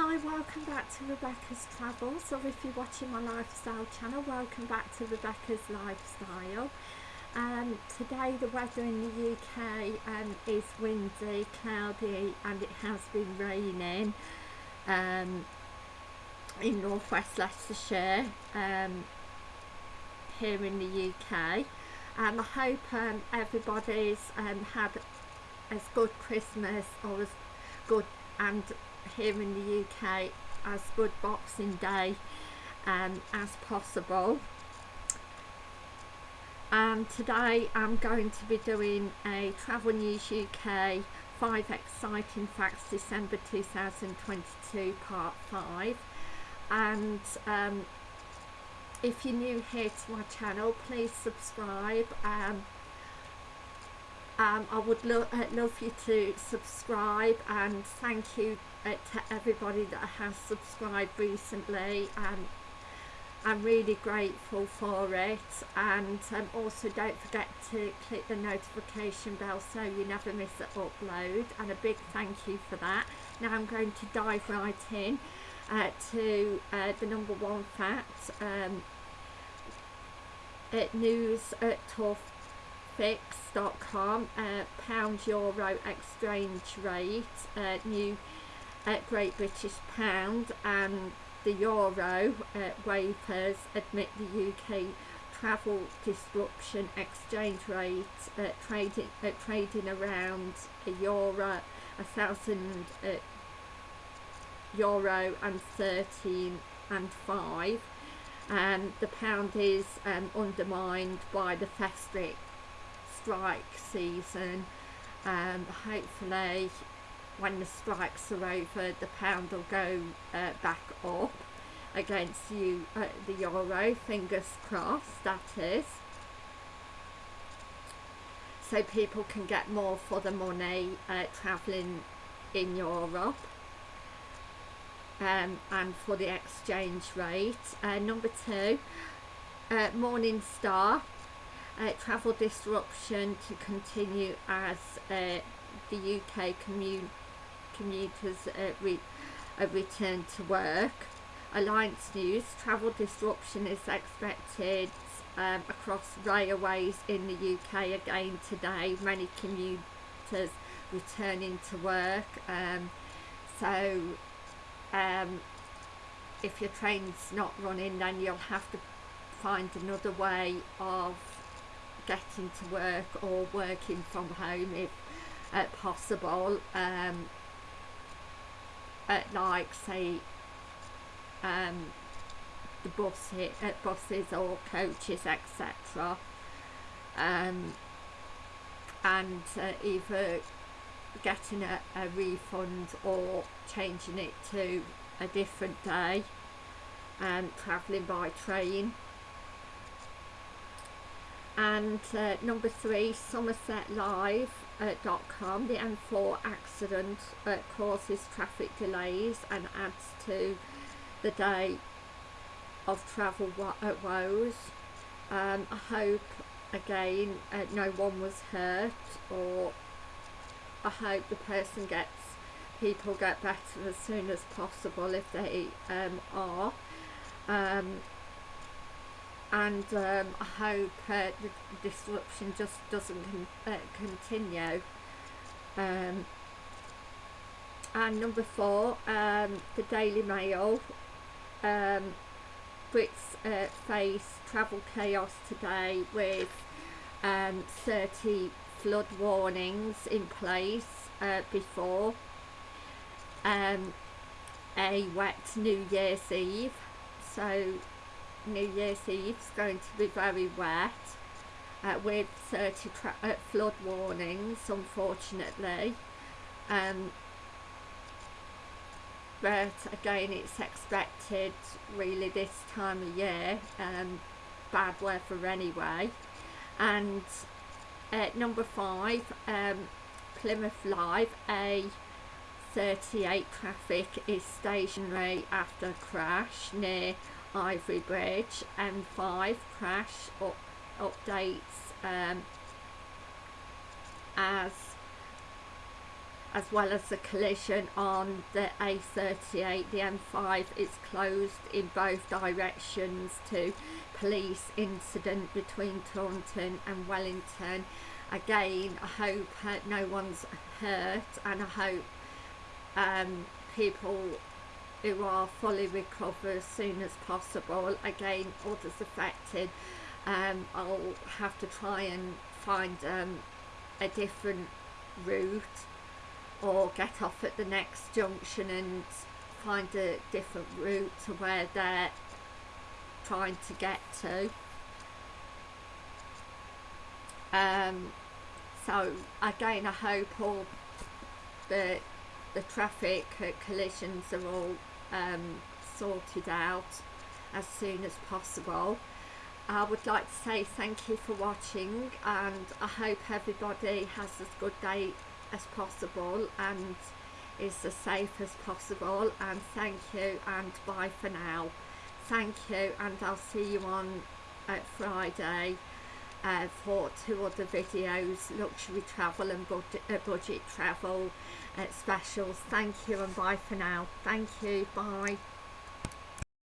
Hi, welcome back to Rebecca's Travels, or if you're watching my lifestyle channel, welcome back to Rebecca's Lifestyle. Um, today the weather in the UK um, is windy, cloudy and it has been raining um, in northwest Leicestershire um, here in the UK. Um, I hope um, everybody's had as good Christmas or as good and here in the UK as good Boxing Day um, as possible. And today I'm going to be doing a Travel News UK 5 Exciting Facts December 2022 part 5 and um, if you're new here to my channel please subscribe um, um, I would lo uh, love you to subscribe and thank you uh, to everybody that has subscribed recently and I'm really grateful for it and um, also don't forget to click the notification bell so you never miss an upload and a big thank you for that. Now I'm going to dive right in uh, to uh, the number one fact um, at news at tough fix.com uh, pound euro exchange rate uh, new uh, Great British pound and the euro uh, waivers admit the UK travel disruption exchange rate uh, trading uh, trading around a euro a thousand euro and 13 and 5 and the pound is um, undermined by the festive strike season um, hopefully when the strikes are over the pound will go uh, back up against you uh, the euro fingers crossed that is. So people can get more for the money uh, travelling in Europe. Um, and for the exchange rate. Uh, number two uh, Morning Star uh, travel disruption to continue as uh, the UK commuters uh, re uh, return to work. Alliance News, travel disruption is expected um, across railways in the UK again today. Many commuters returning to work. Um, so um, if your train's not running then you'll have to find another way of getting to work or working from home if uh, possible um, at like say um, the bus uh, buses or coaches etc um, and uh, either getting a, a refund or changing it to a different day and travelling by train and uh, number three somersetlive.com uh, dot com. the M4 accident uh, causes traffic delays and adds to the day of travel uh, woes um, I hope again uh, no one was hurt or I hope the person gets people get better as soon as possible if they um, are um, and um, I hope uh, the disruption just doesn't con uh, continue. Um, and number four, um, the Daily Mail. Um, Brits uh, face travel chaos today with um, 30 flood warnings in place uh, before um, a wet New Year's Eve. So New Year's Eve is going to be very wet uh, with 30 uh, flood warnings unfortunately. Um, but again it's expected really this time of year um, bad weather anyway. And uh, number five um, Plymouth Live a 38 traffic is stationary after crash near Ivybridge M5 crash up, updates um, as as well as the collision on the A38 the M5 is closed in both directions to police incident between Taunton and Wellington. Again I hope no one's hurt and I hope um, people who are fully recover as soon as possible. Again others affected um, I'll have to try and find um, a different route or get off at the next junction and find a different route to where they're trying to get to. Um, so again I hope all the the traffic collisions are all um, sorted out as soon as possible. I would like to say thank you for watching and I hope everybody has as good day as possible and is as safe as possible. And thank you and bye for now. Thank you and I'll see you on uh, Friday uh, for two other videos luxury travel and budget, uh, budget travel uh, specials. Thank you and bye for now. Thank you. Bye